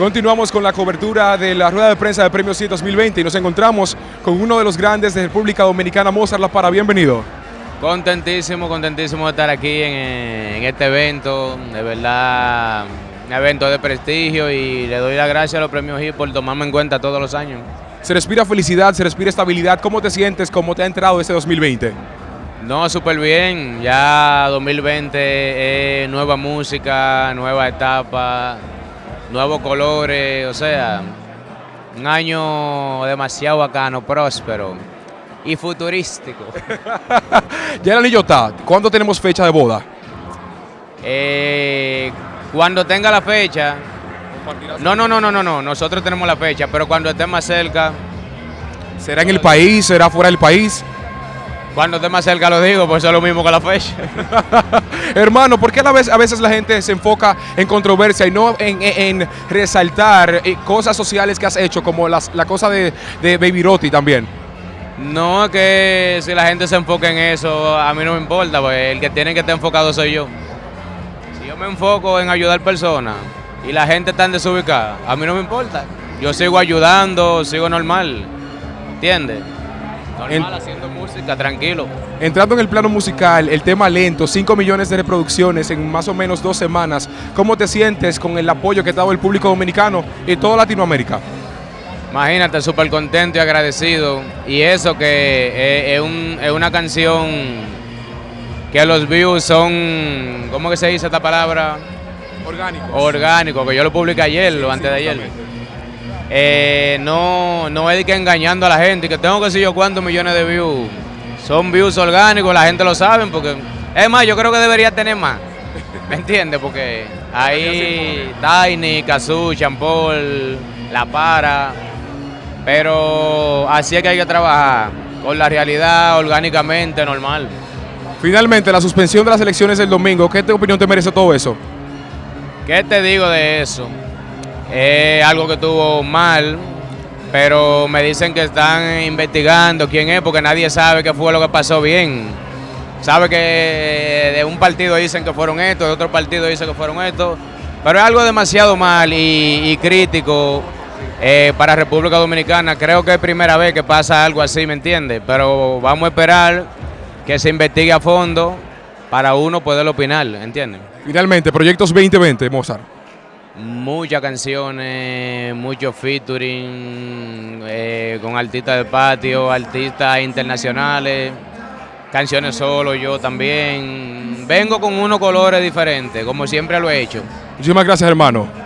Continuamos con la cobertura de la rueda de prensa de Premios 100 2020 y nos encontramos con uno de los grandes de República Dominicana, Mozart La Para. Bienvenido. Contentísimo, contentísimo de estar aquí en, en, este evento, de verdad, un evento de prestigio y le doy las gracias a los premios HIP por tomarme en cuenta todos los años. Se respira felicidad, se respira estabilidad. ¿Cómo te sientes? ¿Cómo te ha entrado este 2020? No, súper bien. Ya 2020 es nueva música, nueva etapa, nuevos colores, o sea, un año demasiado bacano, próspero y futurístico. ya el anillo está. ¿Cuándo tenemos fecha de boda? Eh, cuando tenga la fecha. No, no, no, no, no, no. Nosotros tenemos la fecha, pero cuando esté más cerca. ¿Será en el país? ¿Será fuera del país? Cuando esté más cerca lo digo, pues es lo mismo que la fecha. Hermano, ¿por qué a veces, a veces la gente se enfoca en controversia y no en, resaltar eh, cosas sociales que has hecho, como las, la cosa de, de Baby Roti también? No, es que si la gente se enfoca en eso, a mí no me importa, pues el que tiene que estar enfocado soy yo. Si yo me enfoco en ayudar personas y la gente está en desubicada, a mí no me importa. Yo sigo ayudando, sigo normal, ¿entiendes? Normal haciendo música, tranquilo. Entrando en el plano musical, el tema lento, 5 millones de reproducciones en más o menos dos semanas, ¿cómo te sientes con el apoyo que ha dado el público dominicano y toda Latinoamérica? Imagínate, súper contento y agradecido. Y eso que es, una canción que los views son, ¿cómo que se dice esta palabra? Orgánico. Orgánico, que yo lo publiqué ayer o antes de ayer. Eh, no, no es que engañando a la gente, que tengo que sé yo cuántos millones de views. Son views orgánicos, la gente lo sabe, porque es más, yo creo que debería tener más. ¿Me entiendes? Porque ahí Tiny, Kazoo, Champol, La Para, pero así es que hay que trabajar, con la realidad, orgánicamente, normal. Finalmente, la suspensión de las elecciones del domingo, ¿qué opinión te merece todo eso? ¿Qué te digo de eso? Es algo que estuvo mal, pero me dicen que están investigando quién es, porque nadie sabe qué fue lo que pasó bien. Sabe que de un partido dicen que fueron estos, de otro partido dicen que fueron estos, pero es algo demasiado mal y, y crítico eh, para República Dominicana. Creo que es primera vez que pasa algo así, ¿me entiendes? Pero vamos a esperar que se investigue a fondo para uno poder opinar, ¿entiendes? Finalmente, Proyectos 2020, Mozart. Muchas canciones, muchos featuring eh, con artistas de patio, artistas internacionales, canciones solo, yo también. Vengo con unos colores diferentes, como siempre lo he hecho. Muchísimas gracias, hermano.